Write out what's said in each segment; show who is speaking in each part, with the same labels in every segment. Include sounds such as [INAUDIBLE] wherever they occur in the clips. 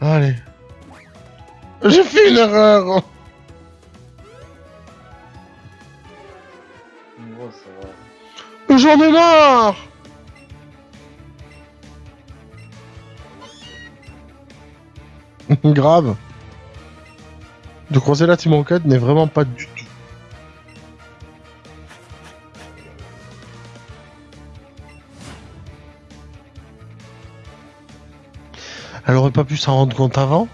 Speaker 1: Allez. J'ai fait une erreur. J'en ai marre Grave. De croiser la Team Rocket n'est vraiment pas du tout. Aurait pas pu s'en rendre compte avant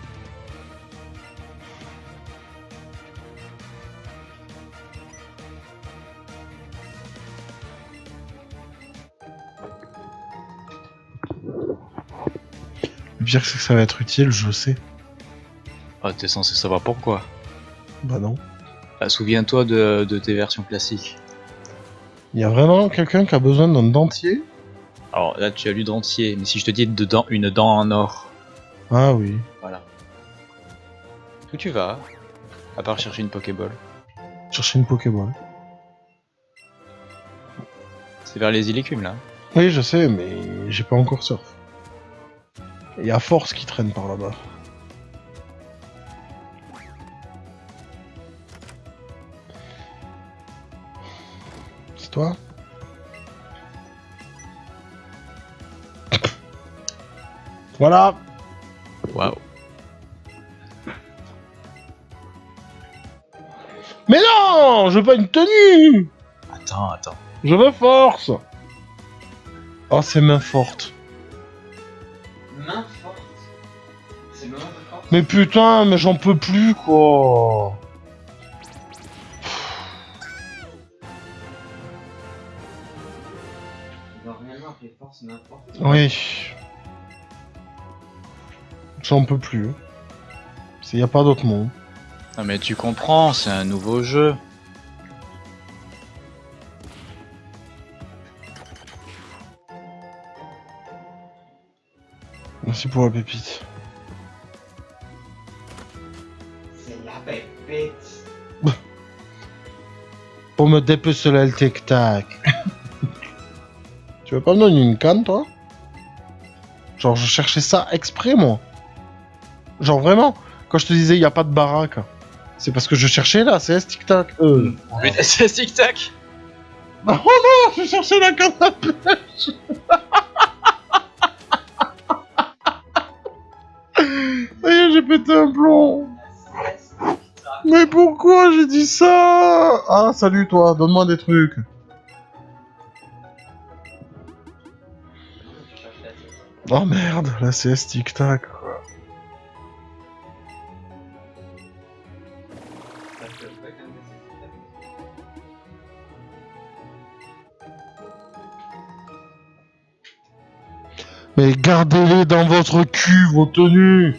Speaker 1: Le pire c'est que ça va être utile, je sais.
Speaker 2: Ah, t'es censé savoir pourquoi.
Speaker 1: Bah non.
Speaker 2: Ah, Souviens-toi de, de tes versions classiques.
Speaker 1: Il y a vraiment quelqu'un qui a besoin d'un dentier?
Speaker 2: Alors là, tu as lu dentier, mais si je te dis de dent- une dent en or,
Speaker 1: Ah oui.
Speaker 2: voilà. Où tu vas À part chercher une Pokéball?
Speaker 1: Chercher une Pokéball.
Speaker 2: C'est vers les îles écumes là.
Speaker 1: Oui, je sais, mais j'ai pas encore surf. Il y a Force qui traîne par là-bas. C'est toi? Voilà Mais non Je veux pas une tenue
Speaker 2: Attends, attends.
Speaker 1: Je veux Force Oh, c'est main forte.
Speaker 3: Main forte. C'est main forte.
Speaker 1: Mais putain, mais j'en peux plus, quoi. Oui. J'en peux plus. Il y a pas d'autre mot.
Speaker 2: Non mais tu comprends, c'est un nouveau jeu.
Speaker 1: Merci pour la pépite.
Speaker 3: C'est la pépite. [LAUGHS]
Speaker 1: Pour me dépeceler le tic-tac. [LAUGHS] tu veux pas me donner une canne, toi? Genre, je cherchais ça exprès, moi. Genre, vraiment, quand je te disais, il y a pas de baraque, c'est parce que je cherchais là, c'est. Euh.
Speaker 2: Mais [LAUGHS] c'est tic tac
Speaker 1: Oh non, je cherchais la canne à pêche [LAUGHS] Ça y est, j'ai pété un plomb Mais pourquoi j'ai dit ça? Ah, salut toi, donne-moi des trucs. Oh merde, la CS tic-tac. quoi. Mais gardez-les dans votre cul, vos tenues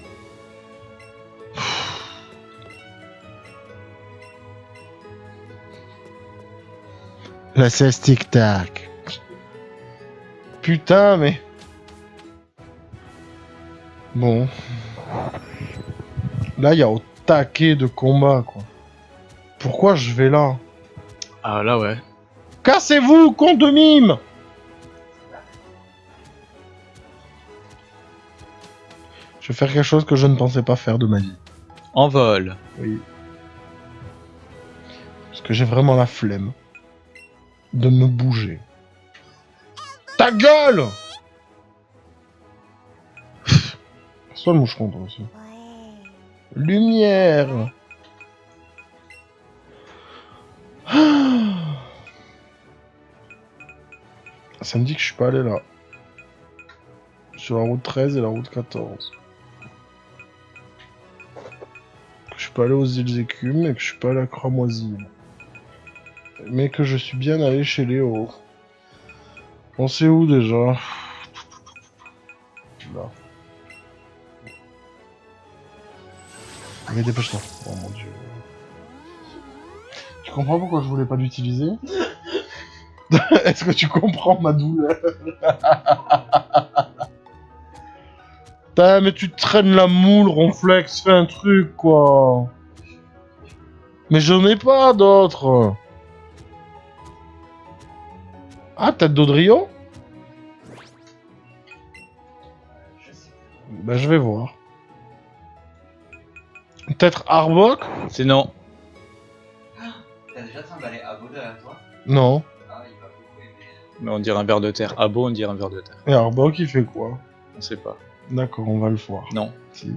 Speaker 1: La CS tic-tac. Putain, mais... Bon. Là, il y a au taquet de combat, quoi. Pourquoi je vais là?
Speaker 2: Ah là ouais.
Speaker 1: Cassez-vous, con de mime faire quelque chose que je ne pensais pas faire de ma vie.
Speaker 2: En vol.
Speaker 1: Oui. Parce que j'ai vraiment la flemme de me bouger. Ta gueule Passe-toi le moucheron, toi aussi. Lumière Ça me dit que je suis pas allé là. Sur la route 13 et la route 14. Pas allé aux îles écumes et que je suis pas allé à Cramoisy. Mais que je suis bien allé chez Léo. On sait où déjà Là. Mais dépêche-toi. Oh mon dieu. Tu comprends pourquoi je voulais pas l'utiliser? [LAUGHS] Est-ce que tu comprends ma douleur? [LAUGHS] Putain, mais tu traînes la moule, Ronflex, fais un truc, quoi. Mais j'en ai pas d'autres. Ah, tête d'Audrio
Speaker 3: Je sais.
Speaker 1: Bah, je vais voir. Peut-être Arbok?
Speaker 2: C'est non.
Speaker 3: T'as déjà trimballé Abo derrière toi?
Speaker 1: Non.
Speaker 3: Ah, il va beaucoup aimer.
Speaker 2: Mais on dirait un verre de terre. Bon, on dirait un verre de terre.
Speaker 1: Et Arbok, il fait quoi?
Speaker 2: On sait pas.
Speaker 1: D'accord, on va le voir.
Speaker 2: Non.
Speaker 1: Si.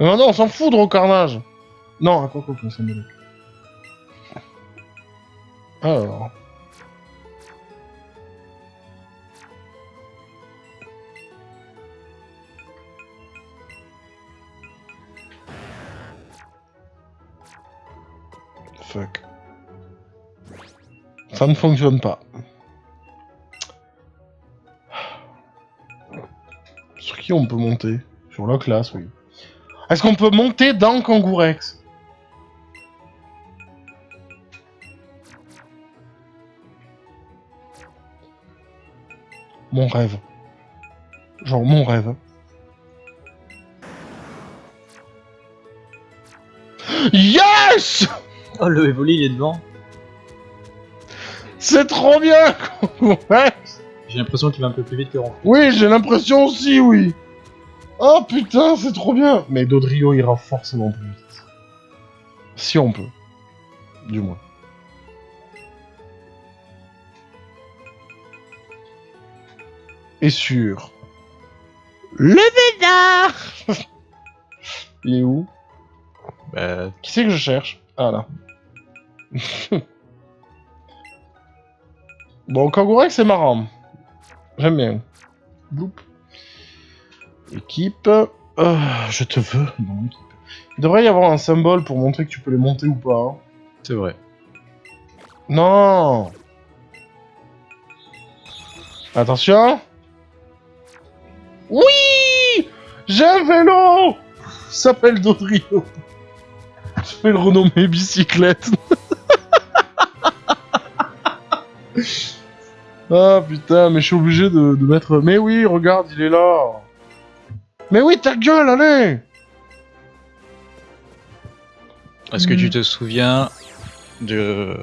Speaker 1: Mais maintenant, on s'en fout de carnage. Non, à quoi quoi, qu'on s'en mêle. Alors. Fuck. Ça ne fonctionne pas. Qui on peut monter Sur la classe, oui. Est-ce qu'on peut monter dans Kangourex Mon rêve. Genre mon rêve. Yes
Speaker 2: Oh, le Evoli, il est devant.
Speaker 1: C'est trop bien Kangourex
Speaker 2: J'ai l'impression qu'il va un peu plus vite que Ron.
Speaker 1: Oui, j'ai l'impression aussi, oui. Oh putain, c'est trop bien. Mais Dodrio ira forcément plus vite. Si on peut. Du moins. Et sur... Le Vénard [LAUGHS] Il est où?
Speaker 2: Bah,
Speaker 1: Qui c'est que je cherche? Ah là. [LAUGHS] bon, Kangourex, c'est marrant. J'aime bien. Bloup. Équipe. Euh, je te veux dans l'équipe. Il devrait y avoir un symbole pour montrer que tu peux les monter ou pas. hein.
Speaker 2: c'est vrai.
Speaker 1: Non Attention Oui J'ai un vélo Il s'appelle Dodrio. Je vais le renommer bicyclette. [LAUGHS] ah putain, mais je suis obligé de, de mettre... Mais oui, regarde, il est là Mais oui, ta gueule, allez
Speaker 2: Est-ce que
Speaker 1: Hmm.
Speaker 2: tu te souviens de.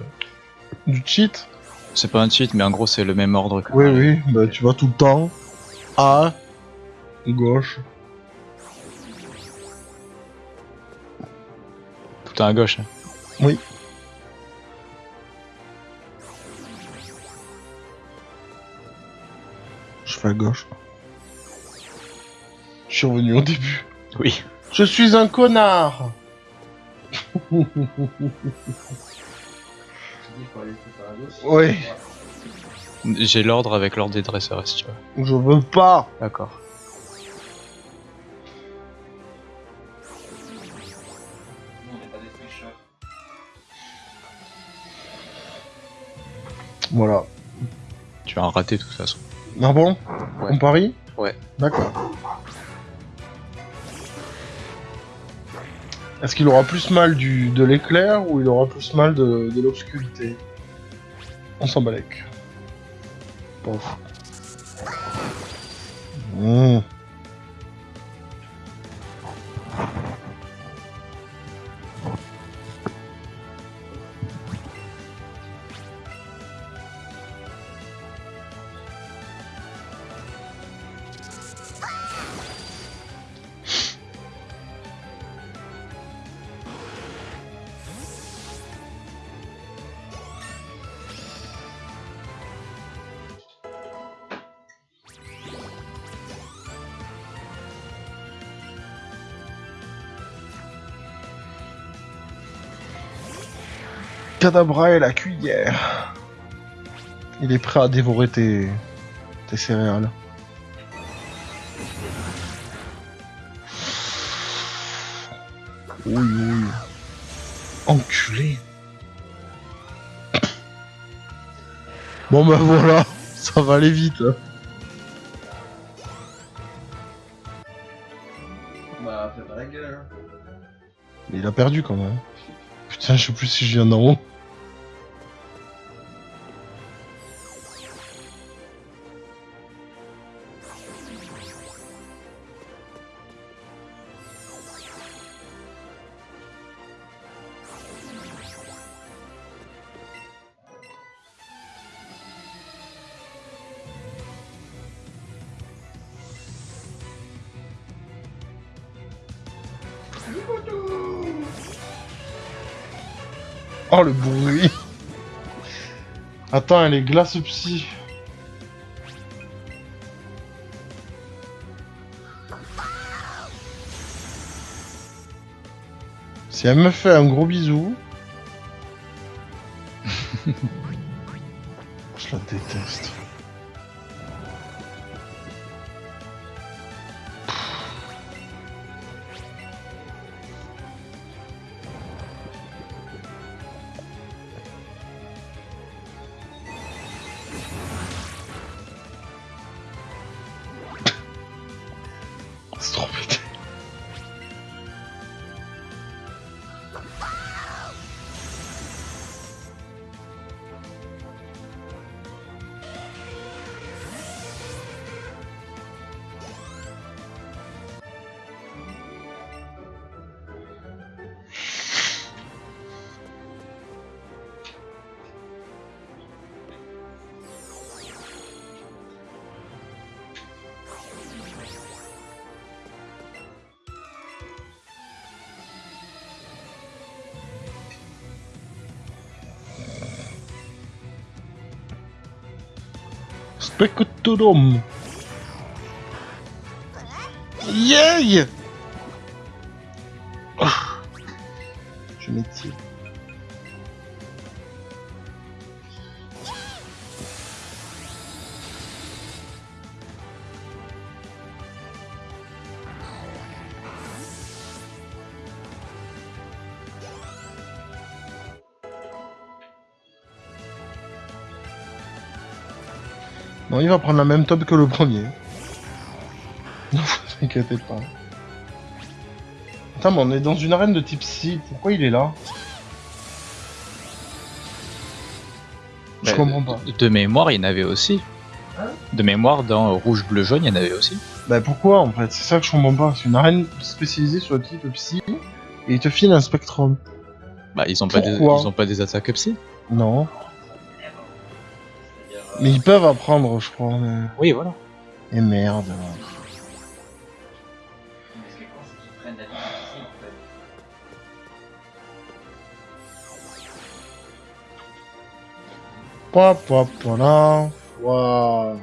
Speaker 1: Du cheat?
Speaker 2: C'est pas un cheat, mais en gros, c'est le même ordre que.
Speaker 1: Oui, oui, bah tu vas tout le temps à gauche.
Speaker 2: Tout à gauche. hein.
Speaker 1: Oui. À gauche. Je suis revenu au début.
Speaker 2: Oui.
Speaker 1: Je suis un connard. Oui.
Speaker 2: J'ai l'ordre avec l'ordre des dresseurs, si tu veux.
Speaker 1: Je veux pas
Speaker 2: D'accord.
Speaker 1: Voilà.
Speaker 2: Tu vas en rater de toute façon.
Speaker 1: Ah bon
Speaker 2: Ouais.
Speaker 1: On parie
Speaker 2: Ouais.
Speaker 1: D'accord. Est-ce qu'il aura plus mal du, de l'éclair ou il aura plus mal de, de l'obscurité On s'en balèque. Pof. Mmh. Cadabra et la cuillère. Il est prêt à dévorer tes, tes céréales. Oui, oui. Enculé. Bon bah voilà, ça va aller vite. hein.
Speaker 3: Bah, fais pas la gueule. hein.
Speaker 1: Mais il a perdu quand même. Putain, je sais plus si je viens d'en haut. Attends, elle est glace psy. Si elle me fait un gros bisou... [LAUGHS] Spectrum. Yay Ah. Il va prendre la même top que le premier. Ne [LAUGHS] vous inquiétez pas. Attends, mais on est dans une arène de type C. Pourquoi il est là Je
Speaker 2: Bah,
Speaker 1: comprends pas.
Speaker 2: De, de mémoire, il y en avait aussi. De mémoire, dans rouge, bleu, jaune, il y en avait aussi.
Speaker 1: Bah pourquoi en fait? C'est ça que je comprends pas. C'est une arène spécialisée sur le type psy et il te file un spectrum.
Speaker 2: Bah, ils ont pas des, ils ont pas des attaques psy?
Speaker 1: Non.
Speaker 3: Euh,
Speaker 1: Mais ils peuvent apprendre, je crois. Mais...
Speaker 2: Oui, voilà.
Speaker 1: Et merde.
Speaker 3: mais ce qui est con, c'est qu'ils prennent la vie ici, en fait.
Speaker 1: Pop, pop, voilà. Waouh.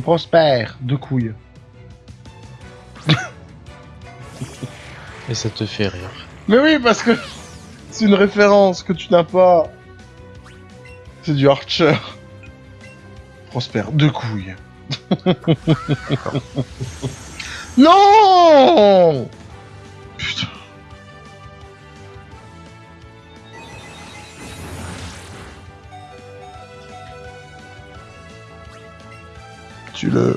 Speaker 1: C'est Prosper, de couilles.
Speaker 2: Et ça te fait rire.
Speaker 1: Mais oui, parce que c'est une référence que tu n'as pas. C'est du Archer. Prosper, de couilles. non Tu le...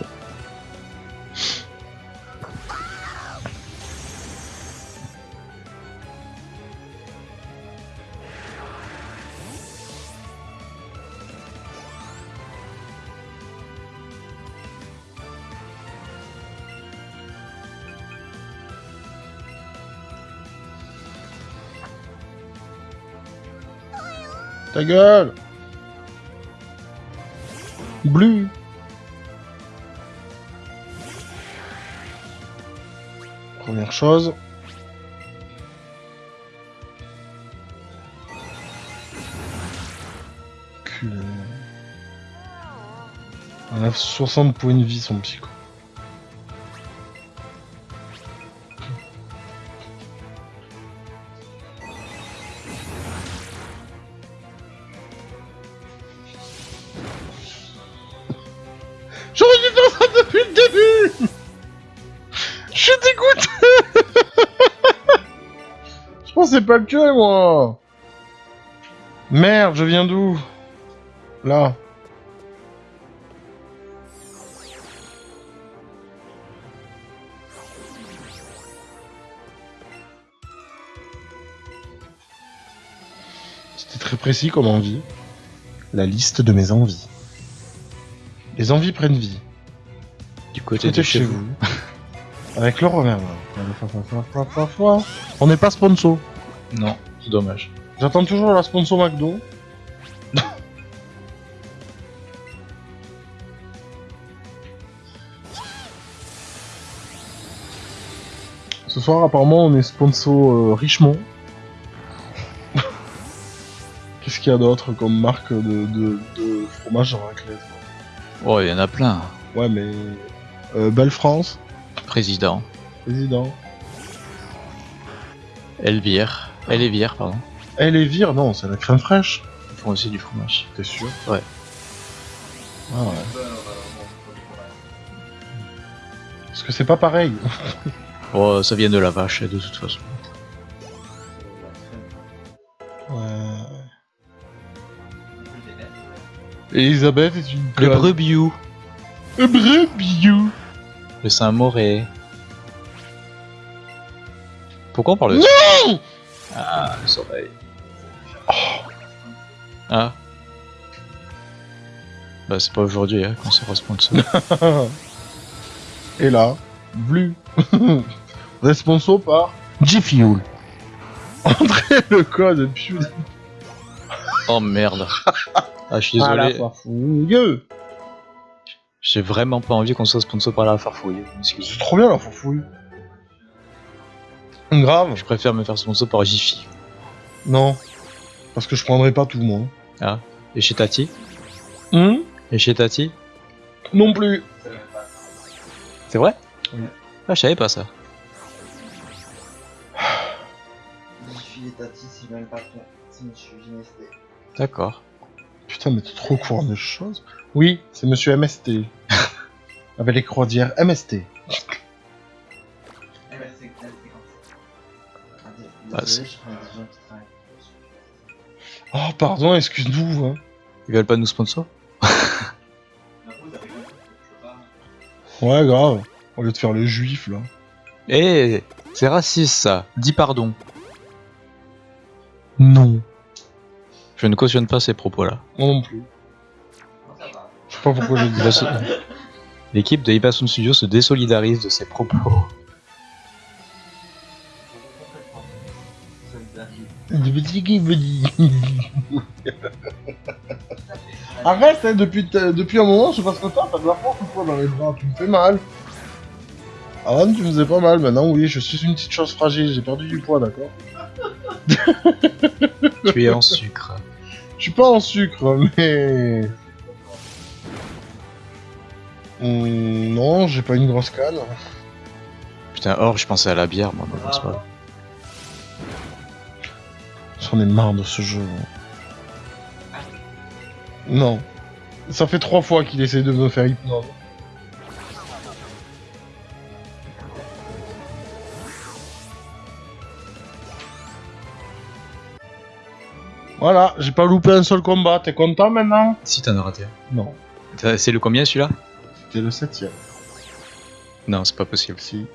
Speaker 1: Ta gueule. Bleu Première chose. Culé. On a 60 points de vie son psycho. pas le tuer, moi Merde, je viens d'où? Là. C'était très précis comme envie. La liste de mes envies. Les envies prennent vie.
Speaker 2: Du côté de chez vous.
Speaker 1: Avec le Romain. On n'est pas sponsor.
Speaker 2: Non, c'est dommage.
Speaker 1: J'attends toujours la sponsor McDo. Ce soir, apparemment, on est sponsor euh, Richemont. [LAUGHS] Qu'est-ce qu'il y a d'autre comme marque de, de, de fromage en raclette
Speaker 2: Oh, il y en a plein.
Speaker 1: Ouais, mais. euh, Belle France,
Speaker 2: Président.
Speaker 1: président.
Speaker 2: Elvire. Elvire, pardon.
Speaker 1: Eh, les vires, non, c'est la crème fraîche.
Speaker 2: Ils font aussi du fromage.
Speaker 1: T'es sûr
Speaker 2: Ouais.
Speaker 1: Ah ouais. Parce que c'est pas pareil. [LAUGHS]
Speaker 2: Oh, ça vient de la vache, de toute façon.
Speaker 1: Ouais. Elisabeth est une
Speaker 2: Le brebiou.
Speaker 1: Le brebiou.
Speaker 2: Le Saint-Moré. Pourquoi on parle de
Speaker 1: Non
Speaker 2: Ah, le soleil. Ah. Bah, c'est pas aujourd'hui hein, qu'on sera sponsor. [LAUGHS]
Speaker 1: Et là, Blue. [LAUGHS] Responsable par G-Fuel. Entrez le code putain.
Speaker 2: oh merde. Ah, je suis
Speaker 1: Ah, la
Speaker 2: désolé.
Speaker 1: farfouille.
Speaker 2: J'ai vraiment pas envie qu'on soit sponsor par la farfouille.
Speaker 1: C'est trop bien la farfouille. Grave.
Speaker 2: Je préfère me faire sponsor par Jiffy.
Speaker 1: Non. Parce que je prendrai pas tout, moi.
Speaker 2: Et chez Tati
Speaker 1: Hum
Speaker 2: Et chez Tati
Speaker 1: Non plus.
Speaker 2: C'est vrai
Speaker 1: Oui.
Speaker 2: Ah, je savais pas ça.
Speaker 3: Jiffy et Tati, c'est même pas. C'est Monsieur.
Speaker 2: D'accord.
Speaker 1: Putain, mais t'es trop courant des choses. Oui, c'est monsieur MST. [LAUGHS] Avec les croisières MST.
Speaker 2: Ah,
Speaker 3: je.
Speaker 1: Oh, pardon, excuse-nous. Hein.
Speaker 2: Ils veulent pas nous sponsor?
Speaker 1: Ouais, grave. Au lieu de faire le juif, là.
Speaker 2: Eh, c'est raciste ça. Dis pardon.
Speaker 1: Non.
Speaker 2: Je ne cautionne pas ces propos-là.
Speaker 1: Moi non plus. Je sais pas pourquoi j'ai dit
Speaker 2: Il va
Speaker 1: ça.
Speaker 2: L'équipe de Ibasun Studio se désolidarise de ces propos. [LAUGHS]
Speaker 1: Arrête, hein, depuis, t- depuis un moment, je sais pas ce que t'as, t'as de la force ou quoi dans les bras, tu me fais mal. Avant, tu me faisais pas mal, maintenant, oui, je suis une petite chose fragile, j'ai perdu du poids, d'accord [LAUGHS]
Speaker 2: tu es en sucre.
Speaker 1: Je suis pas en sucre, mais... Hum, non, j'ai pas une grosse canne.
Speaker 2: Putain, or, je pensais à la bière, moi, mais bon, c'est pas grave.
Speaker 1: J'en ai marre de ce jeu. Non. Ça fait trois fois qu'il essaie de me faire hypnose. Voilà, j'ai pas loupé un seul combat. T'es content maintenant?
Speaker 2: Si t'en as raté.
Speaker 1: Non.
Speaker 2: C'est le combien celui-là?
Speaker 1: C'était le septième.
Speaker 2: Non, c'est pas possible.
Speaker 1: Si.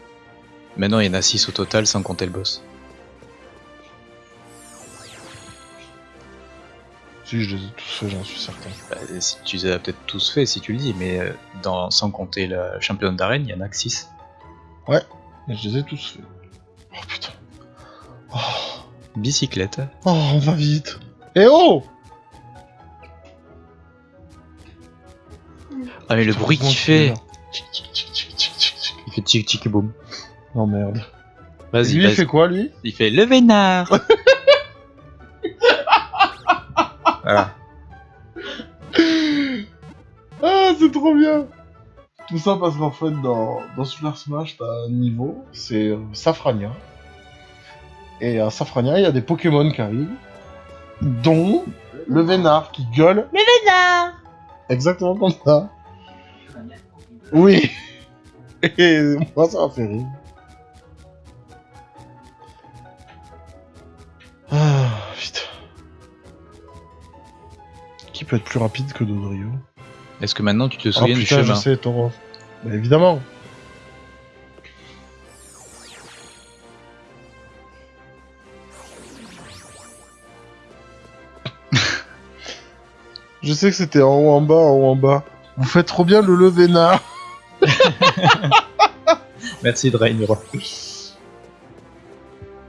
Speaker 2: Maintenant, il y en a 6 au total sans compter le boss.
Speaker 1: Si, je les ai tous faits, j'en suis certain.
Speaker 2: Bah, si tu les as peut-être tous fait si tu le dis, mais euh, dans, sans compter la championne d'arène, il y en a que 6.
Speaker 1: Mais je les ai tous faits. Oh putain. Oh,
Speaker 2: Bicyclette.
Speaker 1: oh on va vite. Eh oh
Speaker 2: Ah, mais le bruit qu'il fait. Il fait tic tic boum.
Speaker 1: Oh merde.
Speaker 2: Vas-y,
Speaker 1: Lui, il fait quoi, lui?
Speaker 2: Il fait le vénard [LAUGHS] Voilà. [LAUGHS]
Speaker 1: Ah, c'est trop bien Tout ça parce qu'en fait, dans, dans Super Smash, t'as un niveau, c'est Safrania. Et à Safrania, il y a des Pokémon qui arrivent, dont le Vénard qui gueule Le Vénard Exactement comme ça. Oui [LAUGHS] Et moi, ça m'a fait rire. Peut être plus rapide que Dodrio
Speaker 2: Est-ce que maintenant tu te
Speaker 1: Ah
Speaker 2: souviens du
Speaker 1: putain, je
Speaker 2: chemin
Speaker 1: sais, Tauros. Bah, évidemment. [LAUGHS] Je sais que c'était en haut, en bas, en haut, en bas. Vous faites trop bien le levénard. [LAUGHS]
Speaker 2: Merci Drain.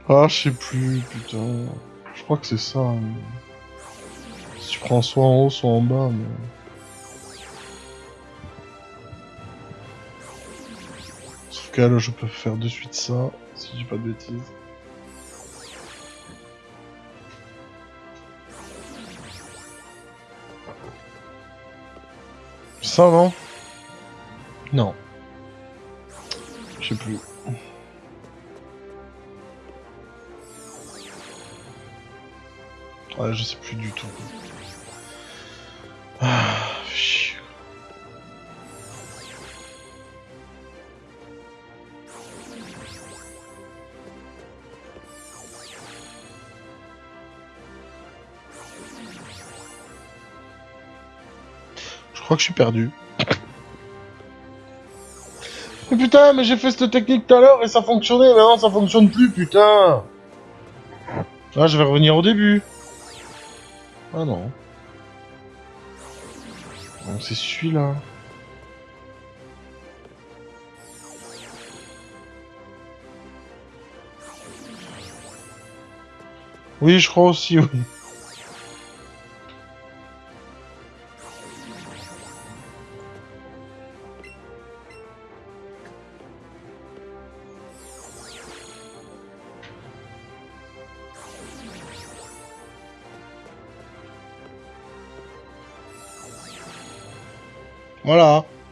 Speaker 1: Ah, je sais plus, putain. Je crois que c'est ça. hein. Tu prends soit en haut, soit en bas, mais... Sauf que là, je peux faire de suite ça, si je dis pas de bêtises. Ça, non? Non. Je sais plus. Ouais, je sais plus du tout. Crois que je suis perdu. Mais putain, mais j'ai fait cette technique tout à l'heure et ça fonctionnait, maintenant ça fonctionne plus, putain Ah, je vais revenir au début. Ah non. Donc c'est celui-là. Oui, je crois aussi, oui.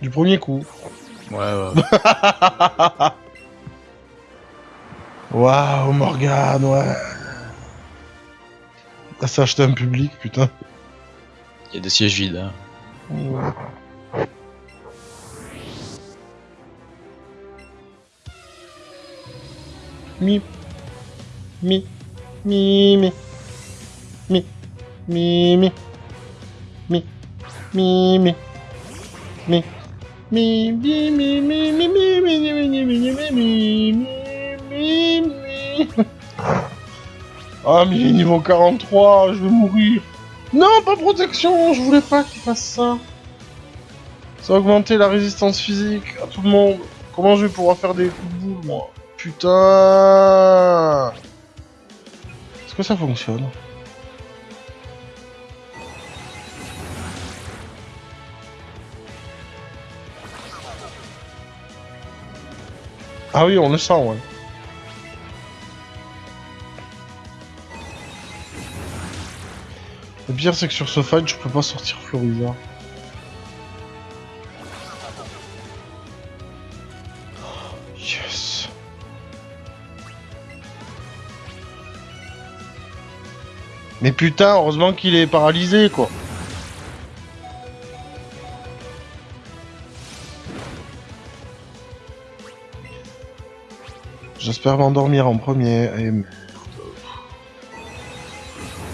Speaker 1: Du premier coup.
Speaker 2: Ouais, ouais. [LAUGHS]
Speaker 1: Waouh, Morgane, ouais. Ah, ça acheté un public, putain.
Speaker 2: Il y a des sièges vides. Hein.
Speaker 1: Mi. Mi. Mi. Mi. Mi. Mi. Mi. Mi. Mi. Mi. Mi. Mi. Mi. Mi. Mi. Mi. Mi. Mi. Mi. Mi. Mi. Mi. Mi. Mi. Mi. Ah, mais il est niveau 43, je vais mourir. Non, pas protection, je voulais pas qu'il fasse ça. Ça va augmenter la résistance physique à tout le monde. Comment je vais pouvoir faire des coups de boule, moi Putain Est-ce que ça fonctionne Ah oui, on le sent, ouais. Le pire, c'est que sur ce fight, je peux pas sortir Floriza. Yes. Mais putain, heureusement qu'il est paralysé, quoi. J'espère m'endormir en premier. Et.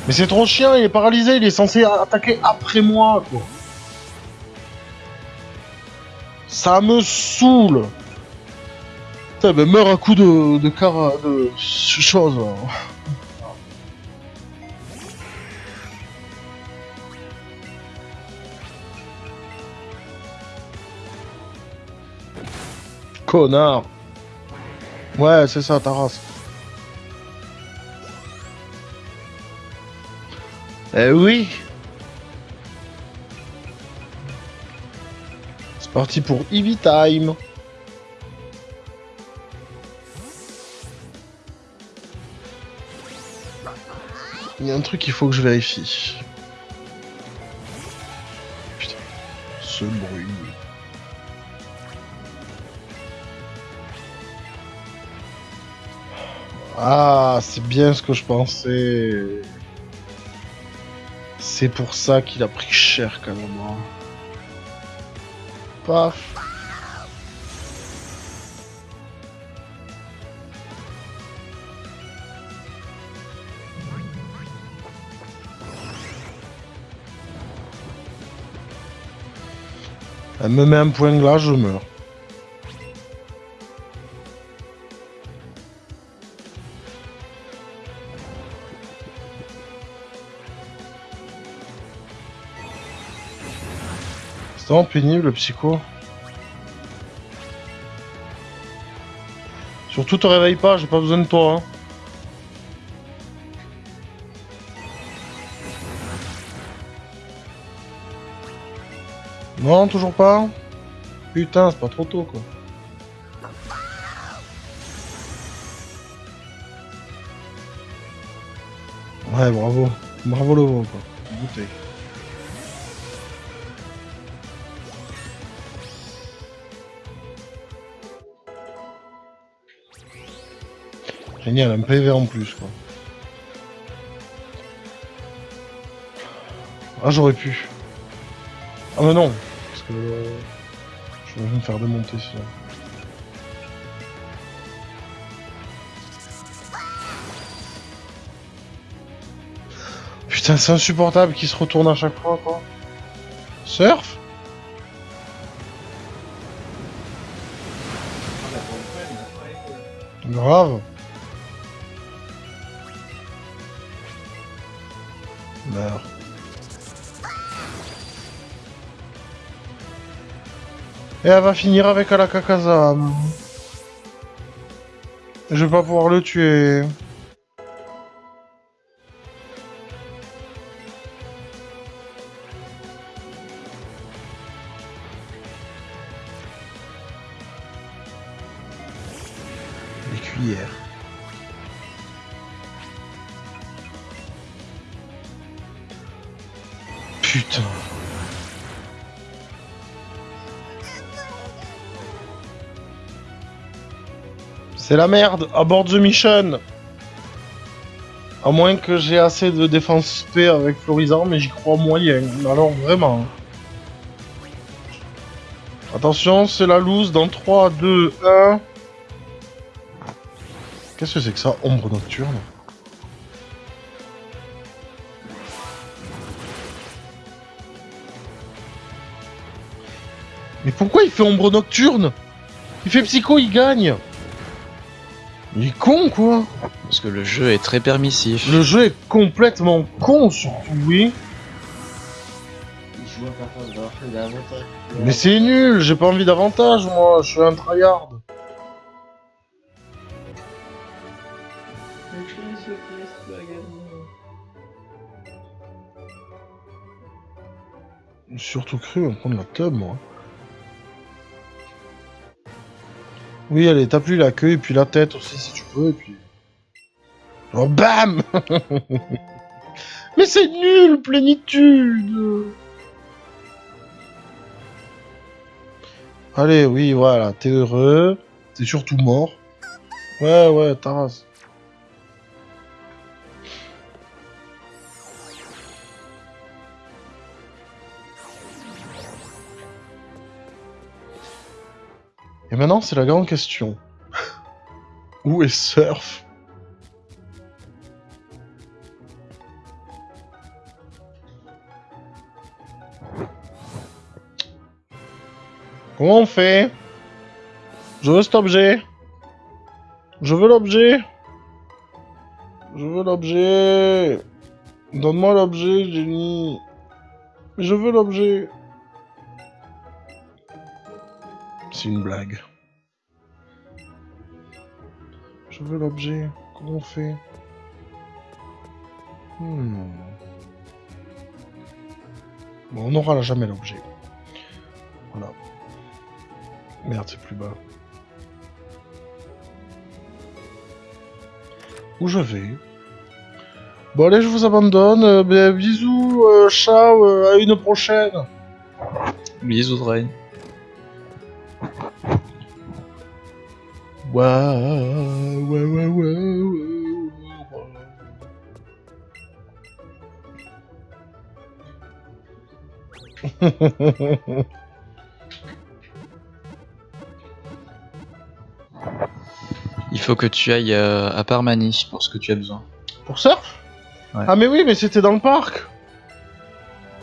Speaker 1: Mais c'est trop chiant, il est paralysé, il est censé attaquer après moi, quoi. Ça me saoule. Putain, ben meurs à coup de, de cara... de chose. hein. Connard. Ouais, c'est ça, ta race. Eh oui C'est parti pour Eevee Time Il y a un truc qu'il faut que je vérifie. Putain, ce bruit. Ah, c'est bien ce que je pensais. C'est pour ça qu'il a pris cher quand même. hein. Paf. Elle me met un point là, je meurs. C'est vraiment pénible, le psycho. Surtout, te réveille pas, j'ai pas besoin de toi. Hein. Non, toujours pas Putain, c'est pas trop tôt, quoi. Ouais, bravo. Bravo le veau, quoi. Bouteille. Génial, un PV en plus, quoi. Ah, j'aurais pu. Ah, mais non Parce que... euh, je vais me faire démonter, sinon. Putain, c'est insupportable qu'il se retourne à chaque fois, quoi. Surf?
Speaker 3: Ah,
Speaker 1: Et elle va finir avec Alakakazam. Je vais pas pouvoir le tuer. Les cuillères. Putain. C'est la merde, abort the mission. À moins que j'ai assez de défense P avec Florizarm, mais j'y crois moyen. Alors vraiment. Attention, c'est la loose dans 3, 2, 1... Qu'est-ce que c'est que ça Ombre nocturne? Mais pourquoi il fait ombre nocturne? Il fait psycho, il gagne Il est con quoi
Speaker 2: Parce que le jeu est très permissif.
Speaker 1: Le jeu est complètement con surtout, oui. Mais c'est nul, j'ai pas envie d'avantage moi, je suis un tryhard. Surtout cru en prendre la tub moi. Oui, allez, tape lui la queue et puis la tête aussi si tu peux, et puis... Oh, bam [LAUGHS] Mais c'est nul, plénitude Allez, oui, voilà, t'es heureux, t'es surtout mort. Ouais, ouais, Taras. Et maintenant, c'est la grande question. Où est Surf? Comment on fait? Je veux cet objet. Je veux l'objet. Je veux l'objet. Donne-moi l'objet, Jenny. Je veux l'objet. C'est une blague. Je veux l'objet. Comment on fait Hmm. Bon, on n'aura jamais l'objet. Voilà. Merde, c'est plus bas. Où je vais? Bon, allez, je vous abandonne. Euh, ben, bisous, euh, ciao, euh, à une prochaine.
Speaker 2: Bisous, Drain.
Speaker 1: Waouh, ouais, ouais, ouais, ouais, ouais.
Speaker 2: Il faut que tu ailles euh, à Parmanie pour ce que tu as besoin.
Speaker 1: Pour surf
Speaker 2: Ouais.
Speaker 1: Ah mais oui, mais c'était dans le parc.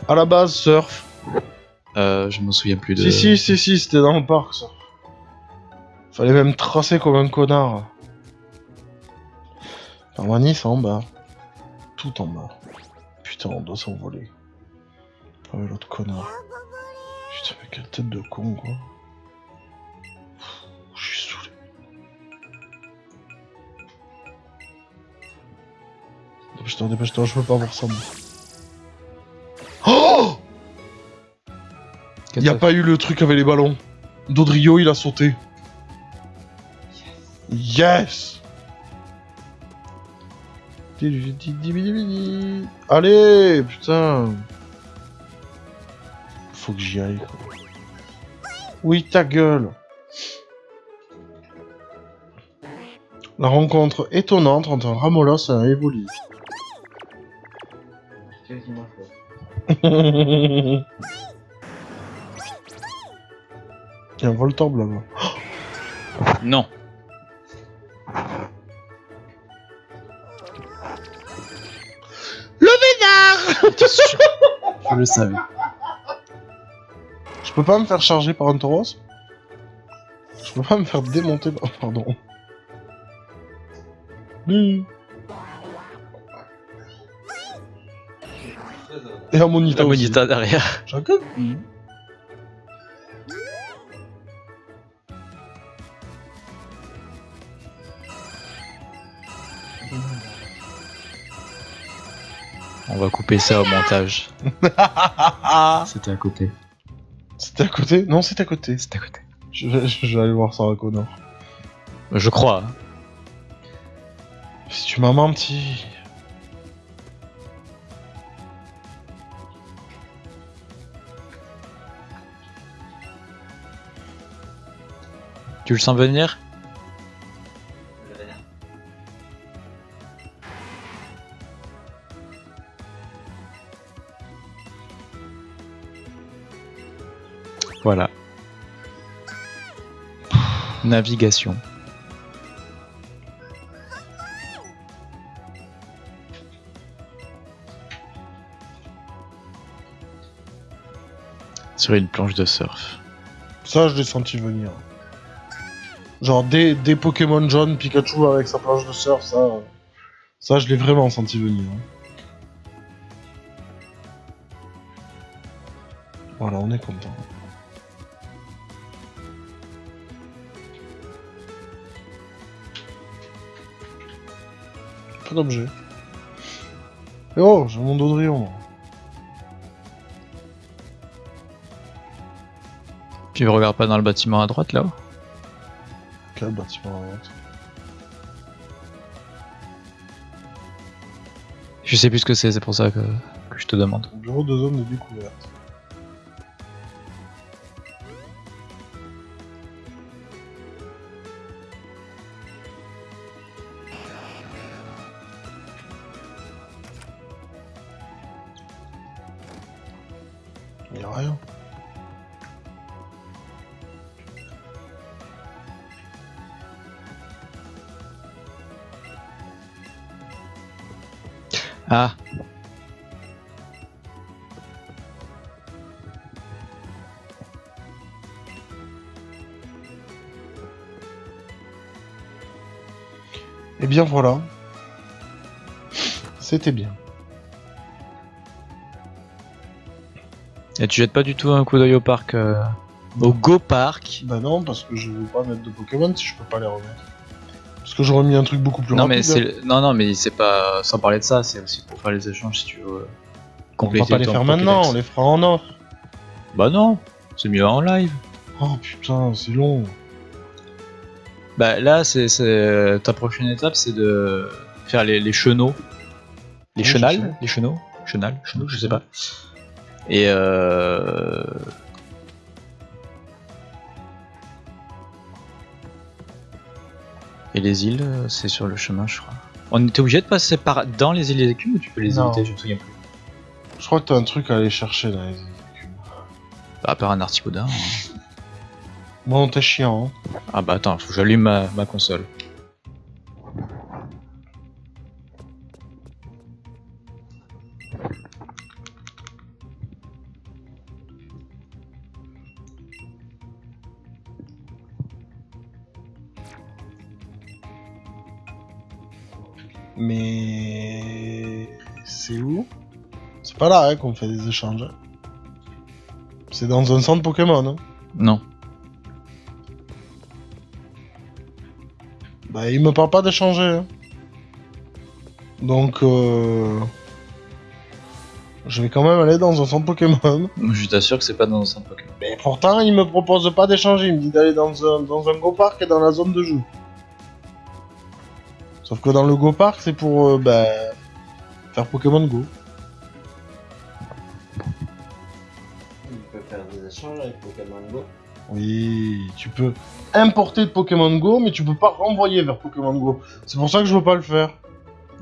Speaker 1: À la base, surf.
Speaker 2: Euh, je me souviens plus de.
Speaker 1: Si, si, si, si, c'était dans le parc, ça. Fallait même tracer comme un connard. Parmanie, c'est en bas. Tout en bas. Putain, on doit s'envoler. Ah ouais, l'autre connard. Putain, Quelle tête de con, quoi. Je suis saoulé. Dépêche-toi, dépêche-toi, je peux pas voir ça, moi. Oh Il y a pas eu le truc avec les ballons. Dodrio, il a sauté. Yes Allez, putain Faut que j'y aille. Oui, ta gueule La rencontre étonnante entre Ramolos et un Evoli. [LAUGHS] Il y a un Voltorb là-bas.
Speaker 2: Non. [LAUGHS] Je le savais.
Speaker 1: Je peux pas me faire charger par un Tauros? Je peux pas me faire démonter par... Pardon. Et un Monita
Speaker 2: monita derrière.
Speaker 1: Chacun.
Speaker 2: On va couper ça au montage. [LAUGHS] C'était à côté.
Speaker 1: C'était à côté? Non, c'était à côté.
Speaker 2: C'était à côté.
Speaker 1: Je vais, je vais aller voir Sarah Connor.
Speaker 2: Je crois.
Speaker 1: Si tu m'as menti.
Speaker 2: Tu le sens venir? Sur une planche de surf.
Speaker 1: Ça, je l'ai senti venir. Genre, des, Pokémon jaunes, Pikachu avec sa planche de surf, ça. euh, Ça, je l'ai vraiment senti venir. hein. Voilà, on est content. Pas d'objet. Oh, j'ai mon Dodrion.
Speaker 2: Tu regardes pas dans le bâtiment à droite là-haut?
Speaker 1: Quel bâtiment à droite?
Speaker 2: Je sais plus ce que c'est, c'est pour ça que, que je te demande.
Speaker 1: Bureau de zone de découverte. Voilà. C'était bien.
Speaker 2: Et tu jettes pas du tout un coup d'œil au parc euh, Au Go Park
Speaker 1: Bah non, parce que je veux pas mettre de Pokémon si je peux pas les remettre. Parce que j'aurais mis un truc beaucoup plus
Speaker 2: Non
Speaker 1: rapide.
Speaker 2: mais c'est non non mais c'est pas sans parler de ça, c'est aussi pour faire les échanges si tu veux euh,
Speaker 1: On va
Speaker 2: compléter
Speaker 1: pas les faire maintenant, on les fera en off.
Speaker 2: Bah non, c'est mieux en live.
Speaker 1: Oh putain, c'est long.
Speaker 2: Bah là c'est c'est- ta prochaine étape c'est de faire les, les chenaux. Les
Speaker 1: Oui, je
Speaker 2: chenals,
Speaker 1: sais.
Speaker 2: les chenaux, chenal, chenaux, je sais pas. Et euh... Et les îles, euh, c'est sur le chemin, je crois. On était obligé de passer par dans les îles des écumes ou tu peux les
Speaker 1: Non.
Speaker 2: éviter? Je me souviens plus.
Speaker 1: Je crois que t'as un truc à aller chercher dans les écumes.
Speaker 2: Bah, à part un artibaudin.
Speaker 1: Bon, t'es chiant. Hein.
Speaker 2: Ah bah attends, faut que j'allume ma, ma console.
Speaker 1: Mais c'est où? C'est pas là hein, qu'on fait des échanges. hein. C'est C'est dans un centre Pokémon. Hein.
Speaker 2: Non.
Speaker 1: Bah, il me parle pas d'échanger. hein. Donc, euh... je vais quand même aller dans un centre Pokémon. [LAUGHS]
Speaker 2: Je t'assure que c'est pas dans un centre Pokémon.
Speaker 1: Mais pourtant, il me propose pas d'échanger. Il me dit d'aller dans un, dans un Go Park et dans la zone de jeu. Sauf que dans le Go Park, c'est pour euh, bah, faire Pokémon Go.
Speaker 3: Il peut faire des échanges avec Pokémon Go.
Speaker 1: Oui, tu peux importer de Pokémon Go, mais tu peux pas renvoyer vers Pokémon Go. C'est pour ça que je veux pas le faire.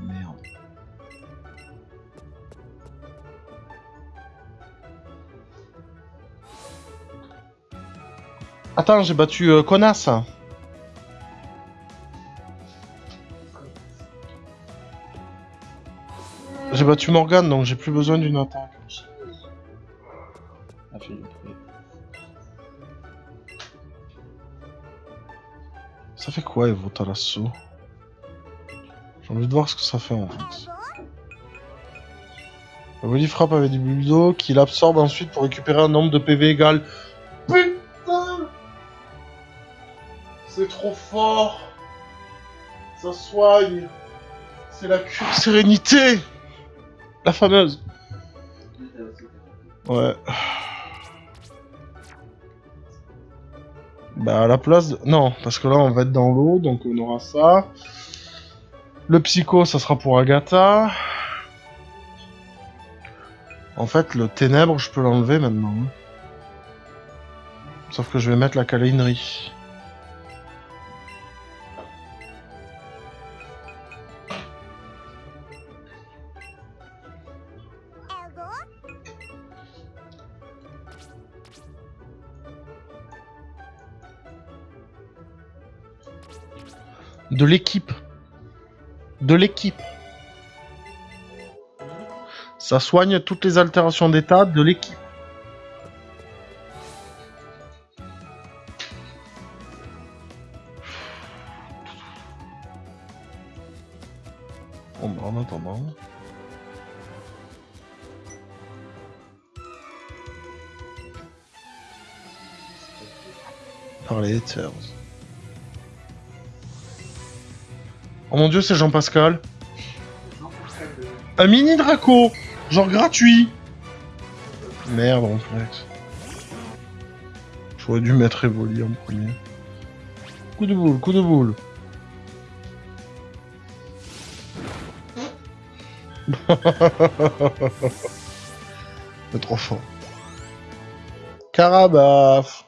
Speaker 2: Merde.
Speaker 1: Attends, j'ai battu euh, Connasse. J'ai battu Morgane, donc j'ai plus besoin d'une attaque. Ça fait quoi, Evo Talasso J'ai envie de voir ce que ça fait en fait. Willy frappe avec du bulldo qu'il absorbe ensuite pour récupérer un nombre de PV égal. Putain C'est trop fort Ça soigne C'est la cure sérénité La fameuse Ouais. Bah à la place de... Non, parce que là on va être dans l'eau, donc on aura ça. Le psycho, ça sera pour Agatha. En fait, le ténèbre, je peux l'enlever maintenant. hein. Sauf que je vais mettre la câlinerie. De l'équipe. De l'équipe. Ça soigne toutes les altérations d'état de l'équipe. Bon, bah, en attendant. Par les. Oh mon dieu, c'est Jean-Pascal. Un mini Draco Genre gratuit Merde, en fait. J'aurais dû mettre Evoli en premier. Coup de boule, coup de boule. [LAUGHS] C'est trop fort. Carabaf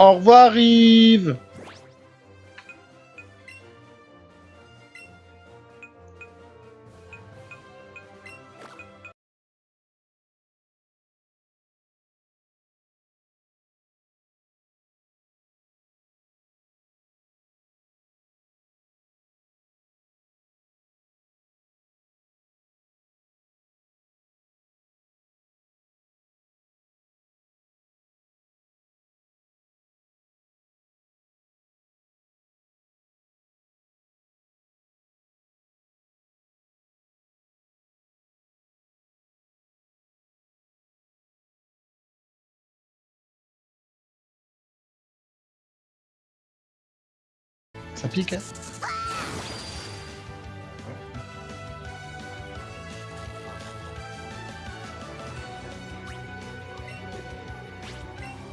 Speaker 1: Au revoir Yves Hein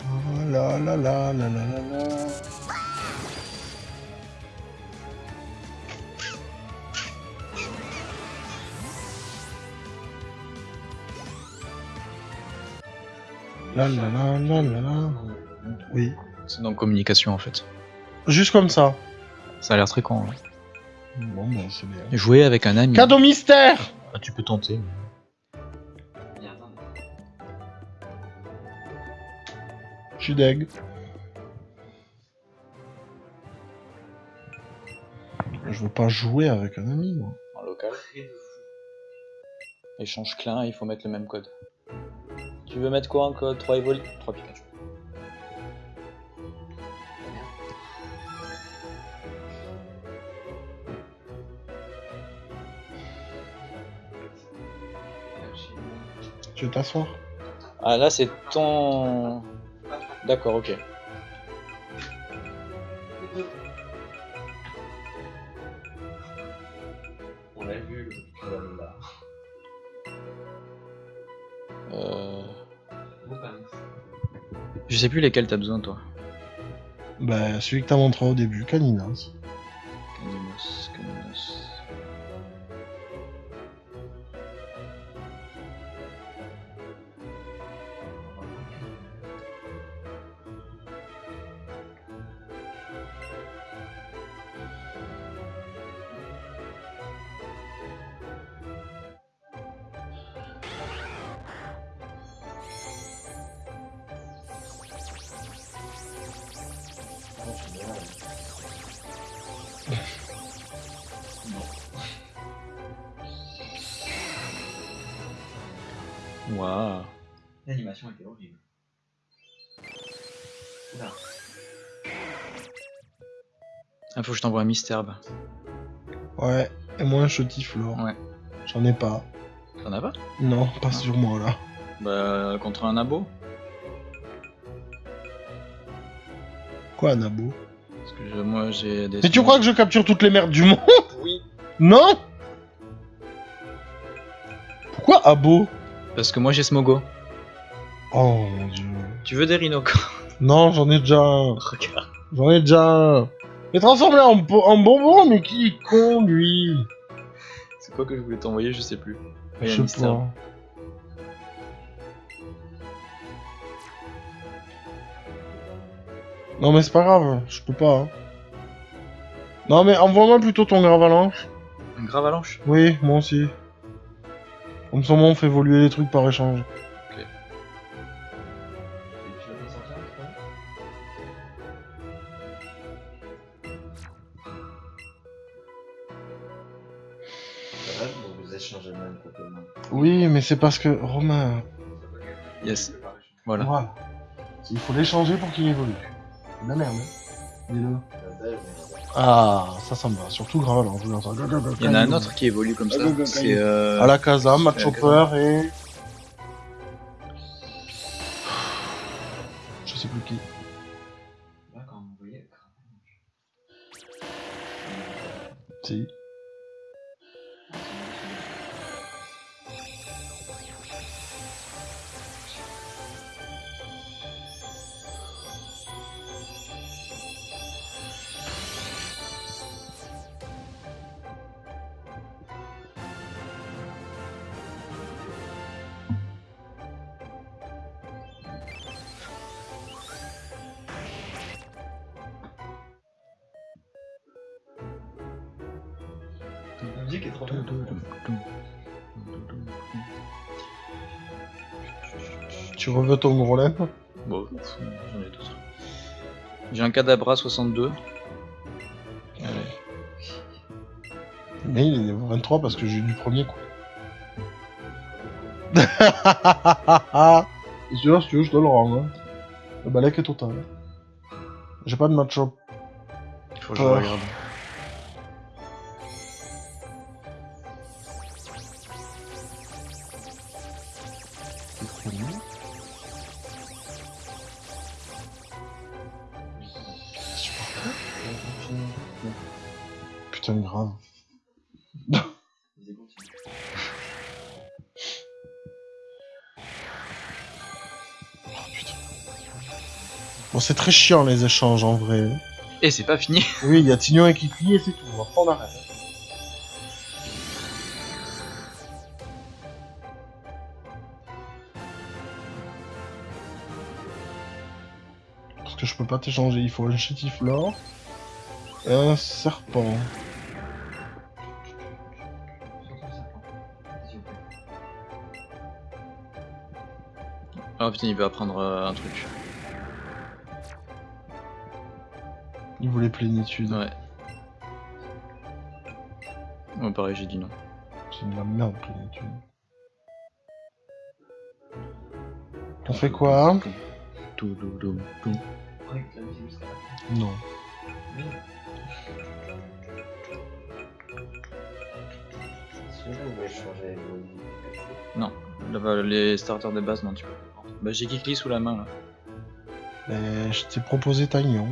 Speaker 1: Oh là là là là là là là. La la la la la la. Oui.
Speaker 2: C'est dans communication en fait.
Speaker 1: Juste comme ça.
Speaker 2: Ça a l'air très con. hein.
Speaker 1: Bon, bah, c'est bien.
Speaker 2: Jouer avec un ami.
Speaker 1: Cadeau mystère
Speaker 2: Ah, tu peux tenter.
Speaker 1: Je suis deg. Je veux pas jouer avec un ami, moi.
Speaker 2: En local. Échange clin, il faut mettre le même code. Tu veux mettre quoi en code? 3 Evoli 3 Pikachu.
Speaker 1: Tu veux t'asseoir?
Speaker 2: Ah là c'est ton... D'accord, ok.
Speaker 3: On l'a vu, le là.
Speaker 2: Euh... Je sais plus lesquels t'as besoin toi.
Speaker 1: Bah, celui que t'as montré au début, Caninas.
Speaker 2: Waouh.
Speaker 3: L'animation était horrible. Oula.
Speaker 2: Ah, faut que je t'envoie un Misterbe.
Speaker 1: Ouais, et moi un Chotiflore.
Speaker 2: Ouais.
Speaker 1: J'en ai pas.
Speaker 2: T'en as pas?
Speaker 1: Non, pas sur moi là.
Speaker 2: Bah, contre un abo?
Speaker 1: Quoi, un abo?
Speaker 2: Parce que je- moi j'ai des.
Speaker 1: Mais tu crois que je capture toutes les merdes du monde?
Speaker 2: Oui.
Speaker 1: Non? Pourquoi abo?
Speaker 2: Parce que moi j'ai Smogo.
Speaker 1: Oh mon dieu.
Speaker 2: Tu veux des rhinocores
Speaker 1: Non, j'en ai déjà un.
Speaker 2: Regarde.
Speaker 1: J'en ai déjà un. Mais transformé en, bo- en bonbon, mais qui est con lui?
Speaker 2: C'est quoi que je voulais t'envoyer Je sais plus. Il y a
Speaker 1: Je sais pas. Non mais c'est pas grave, je peux pas. hein. Non mais envoie-moi plutôt ton gravalanche.
Speaker 2: Une gravalanche
Speaker 1: Oui, moi aussi. Comme ça, moi, on fait évoluer les trucs par échange.
Speaker 3: Pokémon.
Speaker 1: Oui, mais c'est parce que Romain.
Speaker 2: Yes. Voilà.
Speaker 1: Voilà. Il faut l'échanger pour qu'il évolue. C'est de la merde, hein. Dis-le. Ah, ça, ça me va. Surtout gravalanche. regarde ça.
Speaker 2: Il y en a un autre qui évolue comme ça. C'est euh...
Speaker 1: À la casa,
Speaker 2: la
Speaker 1: Chopper et. Je sais plus qui.
Speaker 3: Là, quand vous voyez le crâne.
Speaker 1: Si. Ton gros
Speaker 2: Bon, j'en ai d'autres. J'ai un Cadabra 62. Allez.
Speaker 1: Mais il est niveau 23 parce que j'ai eu du premier coup. [LAUGHS] Et celui-là, si tu veux, je te le rends. Hein. Le balai est total. J'ai pas de match-up.
Speaker 2: Faut que je
Speaker 1: Oh.
Speaker 2: regarde.
Speaker 1: Putain, grave. [LAUGHS] Bon, c'est très chiant les échanges en vrai.
Speaker 2: Et c'est pas fini. [LAUGHS]
Speaker 1: Oui, il y a Tignon et Kiki et c'est tout. On arrête. Parce que je peux pas t'échanger, il faut un chétiflore et un serpent.
Speaker 2: Ah putain, il veut apprendre euh, un truc.
Speaker 1: Il voulait plénitude.
Speaker 2: Ouais. Ouais, pareil, j'ai dit non.
Speaker 1: C'est de la merde, plénitude. On fait quoi
Speaker 2: Tout, tout, tout, tout.
Speaker 3: Fin.
Speaker 1: Non.
Speaker 2: Non, Là-bas, les starters de base, non, tu peux prendre. Bah, j'ai Kikli sous la main là.
Speaker 1: Mais je t'ai proposé Tagnon.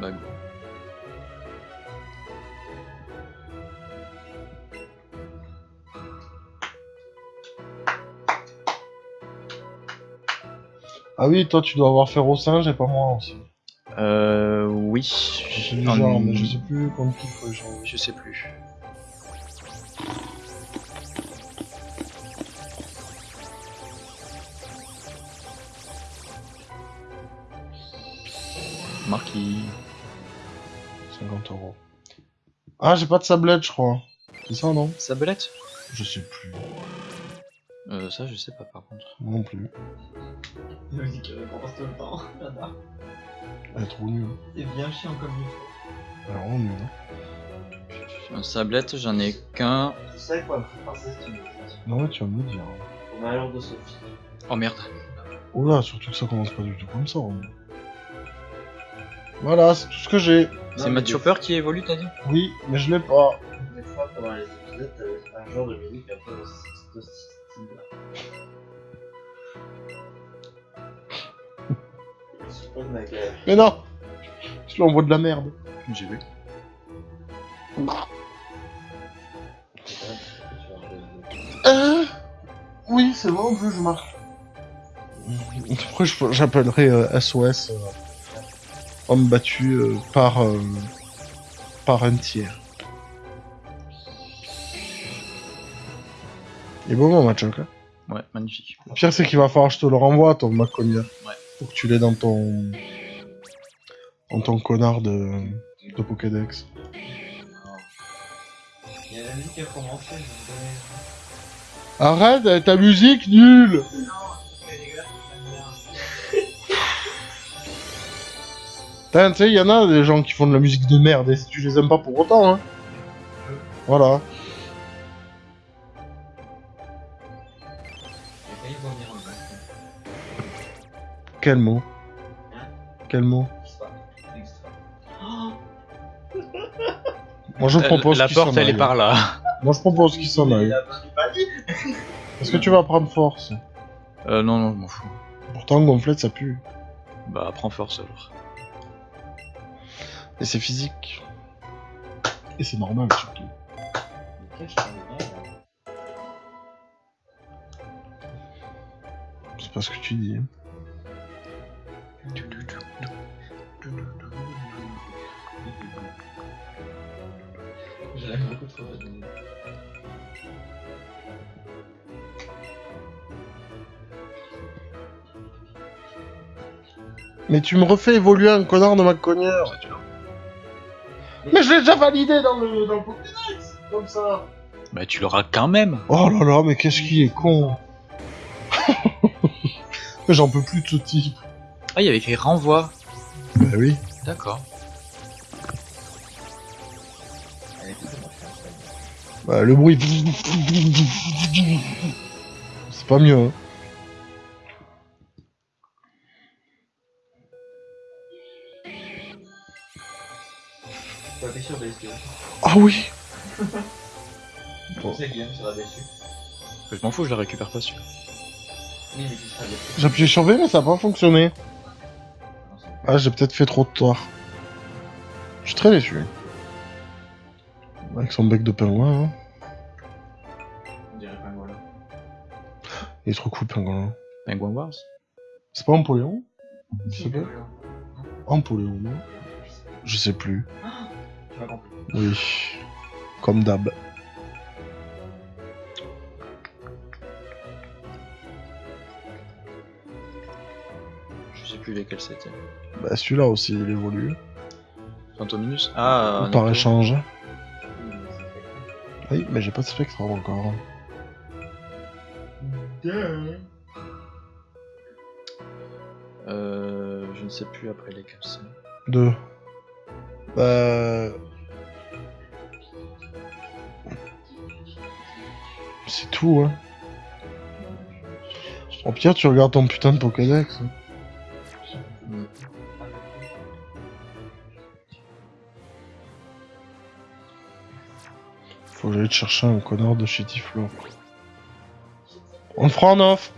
Speaker 2: Bah, go.
Speaker 1: Ah oui, toi tu dois avoir fait au singe et pas moi aussi.
Speaker 2: Euh. Oui.
Speaker 1: Genre, mais je sais plus contre qui faut échanger.
Speaker 2: Je sais plus. Marquis.
Speaker 1: 50 euros. Ah, j'ai pas de sablette, je crois. C'est ça, non?
Speaker 2: Sablette?
Speaker 1: Je sais plus.
Speaker 2: euh, Ça, je sais pas par contre.
Speaker 1: Non plus.
Speaker 3: Il me dit qu'il réponse tout le temps.
Speaker 1: Elle est trop nulle.
Speaker 3: C'est bien chiant comme faut.
Speaker 1: Elle est vraiment nulle. hein.
Speaker 2: Un sablette, j'en ai qu'un.
Speaker 3: Tu sais quoi musique
Speaker 1: Non, mais tu vas me le dire.
Speaker 3: Au malheur de Sophie.
Speaker 2: Oh merde.
Speaker 1: Oula, surtout que ça commence pas du tout comme ça. hein. Voilà, c'est tout ce que j'ai.
Speaker 2: C'est Matt Chopper qui évolue, t'as dit?
Speaker 1: Oui, mais je l'ai pas.
Speaker 3: Des fois, pendant les épisodes, t'avais un genre de musique un peu de ce style-là.
Speaker 1: Mais non Je lui envoie de la merde.
Speaker 2: J'ai vu.
Speaker 1: Euh... Oui, c'est bon, je marque. Après, je- j'appellerai euh, SOS euh, homme battu euh, par, euh, par un tiers. Il est beau mon match, ok
Speaker 2: Ouais, magnifique.
Speaker 1: Le pire, c'est qu'il va falloir que je te le renvoie, ton Maconia.
Speaker 2: Ouais.
Speaker 1: Faut que tu l'aies dans ton. dans ton connard de. de Pokédex.
Speaker 3: Il y a la musique qui a commencé, je me connais.
Speaker 1: Arrête avec ta musique nulle
Speaker 3: Non,
Speaker 1: Putain, tu sais, il y en a des gens qui font de la musique de merde et si tu les aimes pas pour autant, hein. Voilà. Quel mot?
Speaker 3: Hein
Speaker 1: Quel mot? Moi je propose
Speaker 2: la porte, elle est par là.
Speaker 1: Moi je propose qu'il s'en
Speaker 3: Il
Speaker 1: aille. Est-ce que tu vas prendre force?
Speaker 2: Euh, non, non, je m'en fous.
Speaker 1: Pourtant, gonflette ça pue.
Speaker 2: Bah, prends force alors.
Speaker 1: Et c'est physique. Et c'est normal surtout. C'est pas ce que tu dis. hein.
Speaker 3: Je l'aime beaucoup trop. cette musique.
Speaker 1: Mais tu me refais évoluer un connard de ma connière. Mais je l'ai déjà validé dans le, dans le Pokédex Comme ça
Speaker 2: Bah, tu l'auras quand même.
Speaker 1: Oh là là, mais qu'est-ce qu'il est con [LAUGHS] j'en peux plus de ce type.
Speaker 2: Ah, il y avait écrit renvoi.
Speaker 1: Bah oui.
Speaker 2: D'accord.
Speaker 1: Bah, le bruit. C'est pas mieux, hein.
Speaker 3: T'es sûr.
Speaker 1: Ah oui [LAUGHS]
Speaker 3: Guillaume sera déçu.
Speaker 2: Je m'en fous, je la récupère pas celui
Speaker 3: Oui, mais tu seras déçu.
Speaker 1: J'ai appuyé sur V, mais ça a pas fonctionné.
Speaker 3: C'est-
Speaker 1: Ah, j'ai peut-être fait trop de tort. Je suis très déçu. Avec son bec de pingouin, hein.
Speaker 3: On dirait voilà.
Speaker 1: Il est trop cool, pingouin.
Speaker 2: Penguin Wars
Speaker 1: C'est pas Empoléon? Je sais pas.
Speaker 3: Tu
Speaker 1: Empoléon, non Je sais plus.
Speaker 3: Compris.
Speaker 1: Oui. Comme d'hab.
Speaker 2: Je sais plus lesquels c'était.
Speaker 1: Bah, celui-là aussi, il évolue.
Speaker 2: Phantominus? Ah,
Speaker 1: Par
Speaker 2: Necto.
Speaker 1: échange.
Speaker 3: Oui, mais c'est fait.
Speaker 1: Oui, mais j'ai pas de spectre encore.
Speaker 3: Duh.
Speaker 2: Euh, je ne sais plus après lesquels c'est.
Speaker 1: Deux. Bah. C'est tout, hein. Au pire, tu regardes ton putain de Pokédex. hein. Faut que j'aille te chercher un connard de Shitty Floor. On le fera en off.